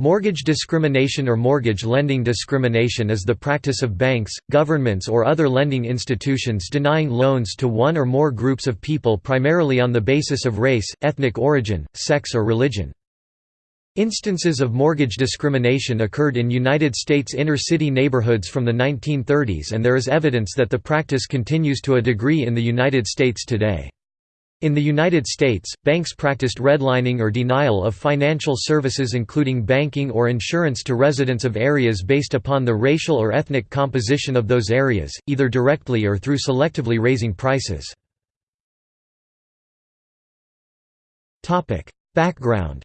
Mortgage discrimination or mortgage lending discrimination is the practice of banks, governments or other lending institutions denying loans to one or more groups of people primarily on the basis of race, ethnic origin, sex or religion. Instances of mortgage discrimination occurred in United States inner-city neighborhoods from the 1930s and there is evidence that the practice continues to a degree in the United States today. In the United States, banks practiced redlining or denial of financial services including banking or insurance to residents of areas based upon the racial or ethnic composition of those areas, either directly or through selectively raising prices. Background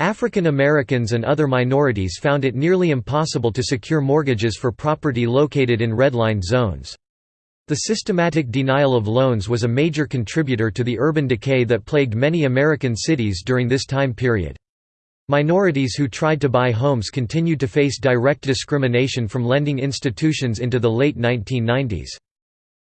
African Americans and other minorities found it nearly impossible to secure mortgages for property located in redlined zones. The systematic denial of loans was a major contributor to the urban decay that plagued many American cities during this time period. Minorities who tried to buy homes continued to face direct discrimination from lending institutions into the late 1990s.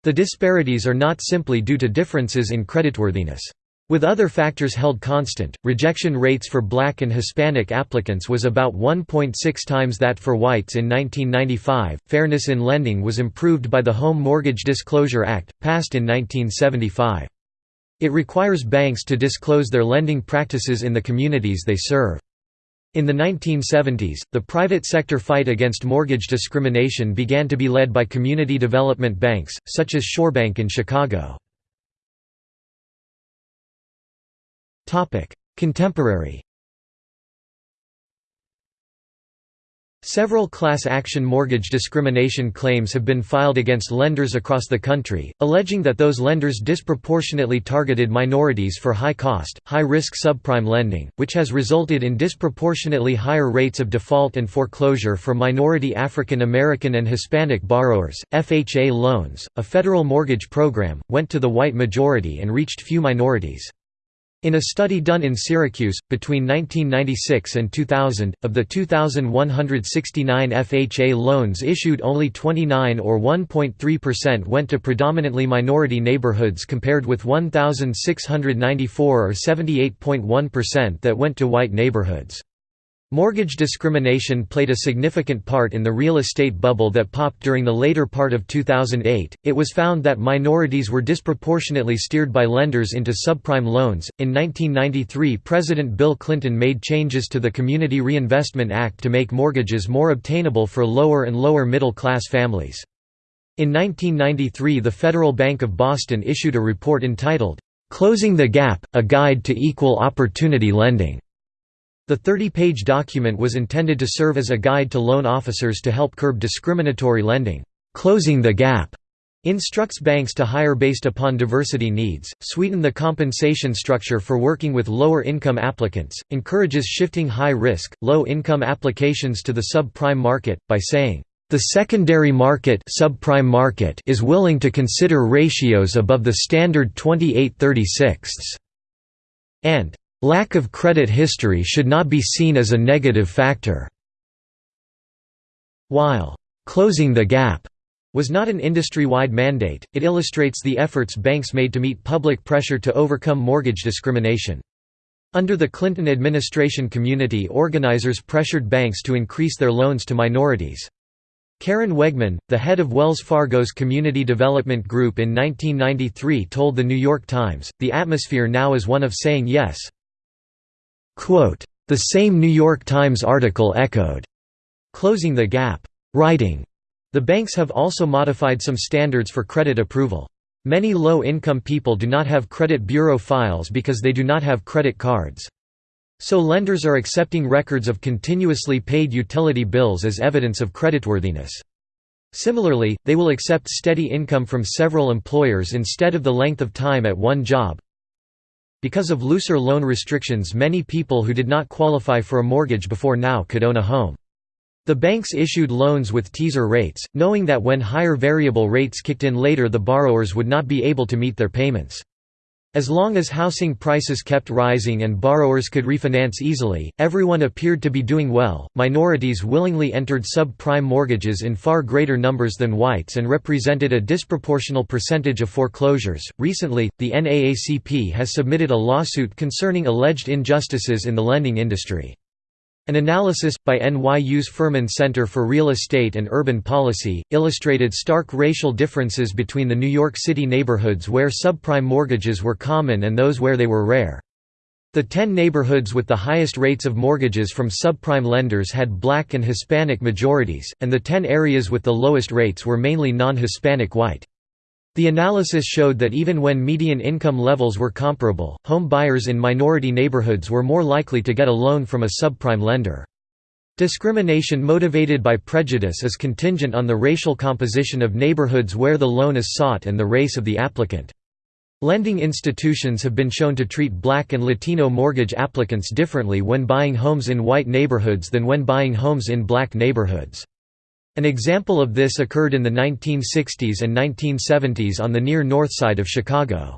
The disparities are not simply due to differences in creditworthiness. With other factors held constant, rejection rates for black and Hispanic applicants was about 1.6 times that for whites in 1995. Fairness in lending was improved by the Home Mortgage Disclosure Act, passed in 1975. It requires banks to disclose their lending practices in the communities they serve. In the 1970s, the private sector fight against mortgage discrimination began to be led by community development banks, such as Shorebank in Chicago. Contemporary Several class action mortgage discrimination claims have been filed against lenders across the country, alleging that those lenders disproportionately targeted minorities for high-cost, high-risk subprime lending, which has resulted in disproportionately higher rates of default and foreclosure for minority African American and Hispanic borrowers. FHA loans, a federal mortgage program, went to the white majority and reached few minorities. In a study done in Syracuse, between 1996 and 2000, of the 2,169 FHA loans issued only 29 or 1.3% went to predominantly minority neighborhoods compared with 1,694 or 78.1% that went to white neighborhoods. Mortgage discrimination played a significant part in the real estate bubble that popped during the later part of 2008. It was found that minorities were disproportionately steered by lenders into subprime loans. In 1993, President Bill Clinton made changes to the Community Reinvestment Act to make mortgages more obtainable for lower and lower middle class families. In 1993, the Federal Bank of Boston issued a report entitled, Closing the Gap A Guide to Equal Opportunity Lending. The 30-page document was intended to serve as a guide to loan officers to help curb discriminatory lending. Closing the Gap instructs banks to hire based upon diversity needs, sweeten the compensation structure for working with lower income applicants, encourages shifting high-risk, low-income applications to the subprime market, by saying, "...the secondary market, subprime market is willing to consider ratios above the standard 28 36 and Lack of credit history should not be seen as a negative factor. While closing the gap was not an industry-wide mandate, it illustrates the efforts banks made to meet public pressure to overcome mortgage discrimination. Under the Clinton administration community organizers pressured banks to increase their loans to minorities. Karen Wegman, the head of Wells Fargo's Community Development Group in 1993 told The New York Times, the atmosphere now is one of saying yes, the same New York Times article echoed, closing the gap, writing, the banks have also modified some standards for credit approval. Many low-income people do not have credit bureau files because they do not have credit cards. So lenders are accepting records of continuously paid utility bills as evidence of creditworthiness. Similarly, they will accept steady income from several employers instead of the length of time at one job, because of looser loan restrictions many people who did not qualify for a mortgage before now could own a home. The banks issued loans with teaser rates, knowing that when higher variable rates kicked in later the borrowers would not be able to meet their payments. As long as housing prices kept rising and borrowers could refinance easily, everyone appeared to be doing well. Minorities willingly entered subprime mortgages in far greater numbers than whites and represented a disproportional percentage of foreclosures. Recently, the NAACP has submitted a lawsuit concerning alleged injustices in the lending industry. An analysis, by NYU's Furman Center for Real Estate and Urban Policy, illustrated stark racial differences between the New York City neighborhoods where subprime mortgages were common and those where they were rare. The ten neighborhoods with the highest rates of mortgages from subprime lenders had black and Hispanic majorities, and the ten areas with the lowest rates were mainly non-Hispanic white. The analysis showed that even when median income levels were comparable, home buyers in minority neighborhoods were more likely to get a loan from a subprime lender. Discrimination motivated by prejudice is contingent on the racial composition of neighborhoods where the loan is sought and the race of the applicant. Lending institutions have been shown to treat black and Latino mortgage applicants differently when buying homes in white neighborhoods than when buying homes in black neighborhoods. An example of this occurred in the 1960s and 1970s on the near north side of Chicago.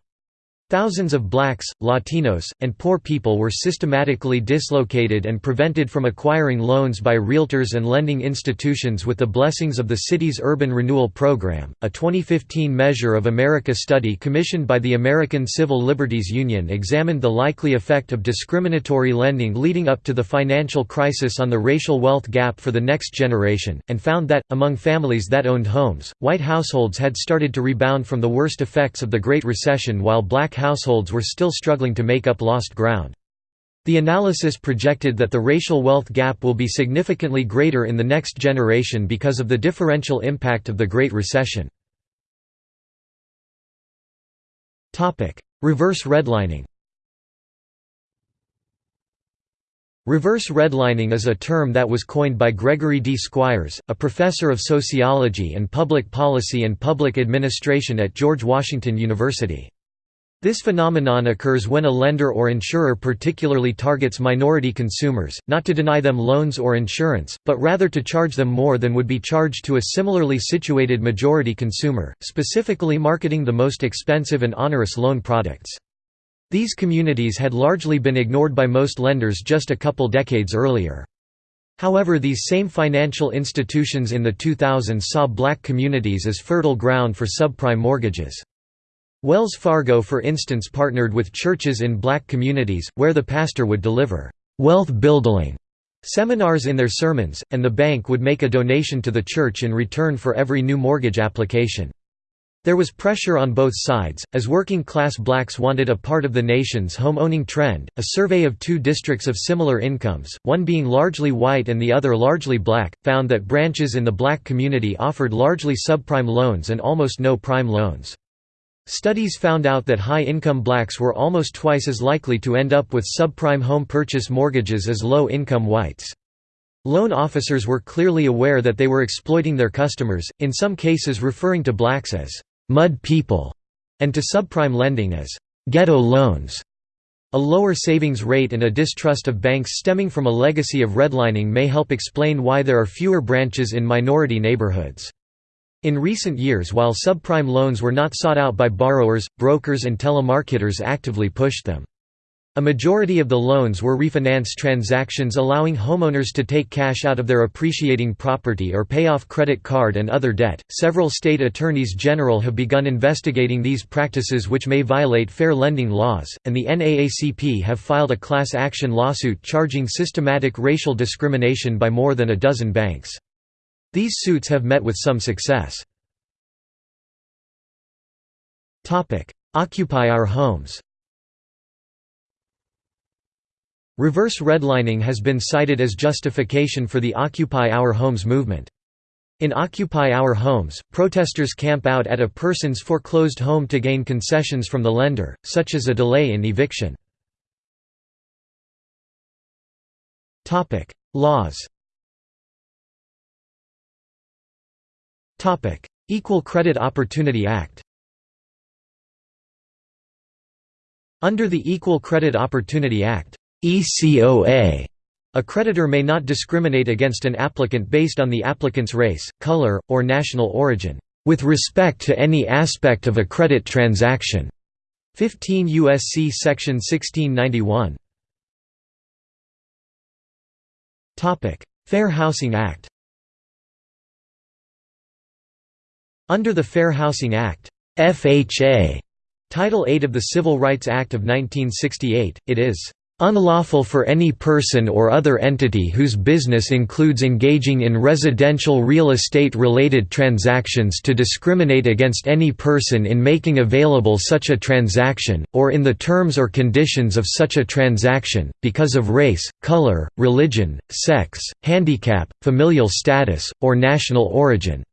Thousands of blacks, Latinos, and poor people were systematically dislocated and prevented from acquiring loans by realtors and lending institutions with the blessings of the city's Urban Renewal Program. A 2015 Measure of America study commissioned by the American Civil Liberties Union examined the likely effect of discriminatory lending leading up to the financial crisis on the racial wealth gap for the next generation, and found that, among families that owned homes, white households had started to rebound from the worst effects of the Great Recession while black households were still struggling to make up lost ground. The analysis projected that the racial wealth gap will be significantly greater in the next generation because of the differential impact of the Great Recession. Reverse redlining Reverse redlining is a term that was coined by Gregory D. Squires, a professor of sociology and public policy and public administration at George Washington University. This phenomenon occurs when a lender or insurer particularly targets minority consumers, not to deny them loans or insurance, but rather to charge them more than would be charged to a similarly situated majority consumer, specifically marketing the most expensive and onerous loan products. These communities had largely been ignored by most lenders just a couple decades earlier. However these same financial institutions in the 2000s saw black communities as fertile ground for subprime mortgages. Wells Fargo for instance partnered with churches in black communities, where the pastor would deliver «wealth building» seminars in their sermons, and the bank would make a donation to the church in return for every new mortgage application. There was pressure on both sides, as working class blacks wanted a part of the nation's home owning trend. A survey of two districts of similar incomes, one being largely white and the other largely black, found that branches in the black community offered largely subprime loans and almost no prime loans. Studies found out that high-income blacks were almost twice as likely to end up with subprime home purchase mortgages as low-income whites. Loan officers were clearly aware that they were exploiting their customers, in some cases referring to blacks as «mud people» and to subprime lending as «ghetto loans». A lower savings rate and a distrust of banks stemming from a legacy of redlining may help explain why there are fewer branches in minority neighborhoods. In recent years while subprime loans were not sought out by borrowers, brokers and telemarketers actively pushed them. A majority of the loans were refinance transactions allowing homeowners to take cash out of their appreciating property or pay off credit card and other debt. Several state attorneys general have begun investigating these practices which may violate fair lending laws, and the NAACP have filed a class action lawsuit charging systematic racial discrimination by more than a dozen banks. These suits have met with some success. Occupy our homes Reverse redlining has been cited as justification for the Occupy Our Homes movement. In Occupy Our Homes, protesters camp out at a person's foreclosed home to gain concessions from the lender, such as a delay in eviction. Laws Equal Credit Opportunity Act Under the Equal Credit Opportunity Act ECOA, a creditor may not discriminate against an applicant based on the applicant's race, color, or national origin, with respect to any aspect of a credit transaction. 15 U.S.C. Section 1691 Fair Housing Act Under the Fair Housing Act FHA, Title 8 of the Civil Rights Act of 1968, it is unlawful for any person or other entity whose business includes engaging in residential real estate-related transactions to discriminate against any person in making available such a transaction, or in the terms or conditions of such a transaction, because of race, color, religion, sex, handicap, familial status, or national origin."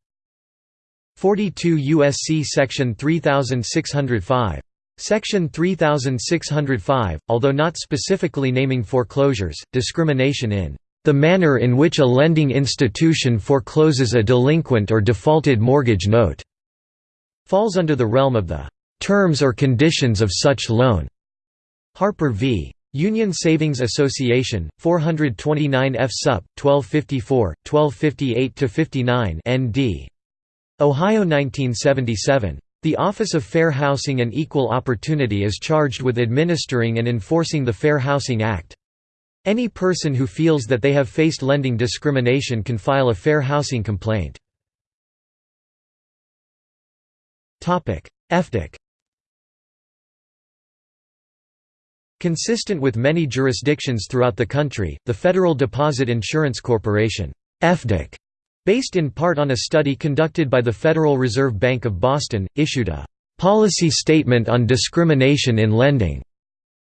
42 U.S.C. Section 3605 Section 3605, although not specifically naming foreclosures, discrimination in the manner in which a lending institution forecloses a delinquent or defaulted mortgage note, falls under the realm of the terms or conditions of such loan. Harper v. Union Savings Association, 429 F. Sup. 1254, 1258–59 ND. Ohio 1977. The Office of Fair Housing and Equal Opportunity is charged with administering and enforcing the Fair Housing Act. Any person who feels that they have faced lending discrimination can file a fair housing complaint. FDIC Consistent with many jurisdictions throughout the country, the Federal Deposit Insurance Corporation FDIC Based in part on a study conducted by the Federal Reserve Bank of Boston, issued a «policy statement on discrimination in lending»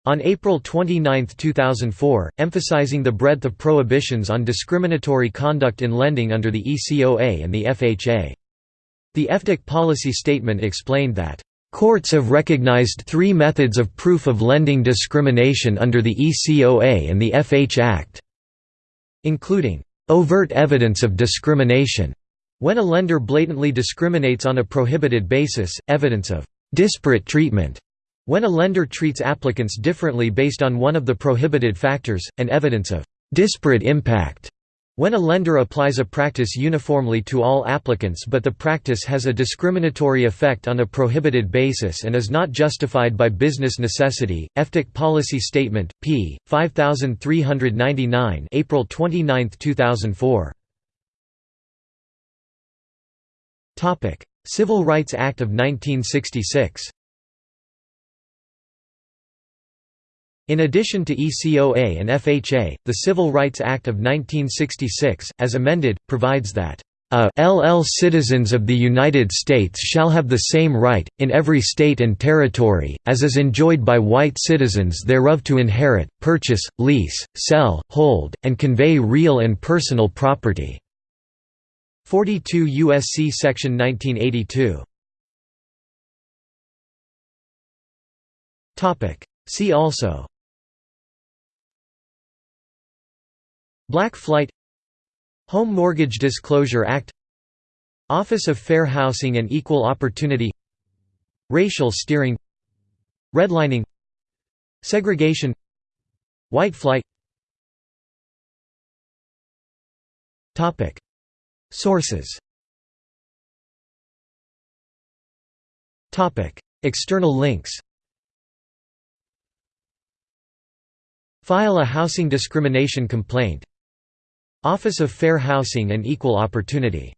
on April 29, 2004, emphasizing the breadth of prohibitions on discriminatory conduct in lending under the ECOA and the FHA. The FDIC policy statement explained that Courts have recognized three methods of proof of lending discrimination under the ECOA and the FH Act, including overt evidence of discrimination, when a lender blatantly discriminates on a prohibited basis, evidence of disparate treatment, when a lender treats applicants differently based on one of the prohibited factors, and evidence of disparate impact, when a lender applies a practice uniformly to all applicants but the practice has a discriminatory effect on a prohibited basis and is not justified by business necessity, FDIC Policy Statement, p. 5399 April 29, 2004. Civil Rights Act of 1966 In addition to ECOA and FHA, the Civil Rights Act of 1966, as amended, provides that a LL citizens of the United States shall have the same right, in every state and territory, as is enjoyed by white citizens thereof to inherit, purchase, lease, sell, hold, and convey real and personal property." 42 U.S.C. Section 1982 See also Black Flight Home Mortgage Disclosure Act Office of Fair Housing and Equal Opportunity Racial steering Redlining Segregation White flight. Sources. External links. File a housing discrimination complaint Office of Fair Housing and Equal Opportunity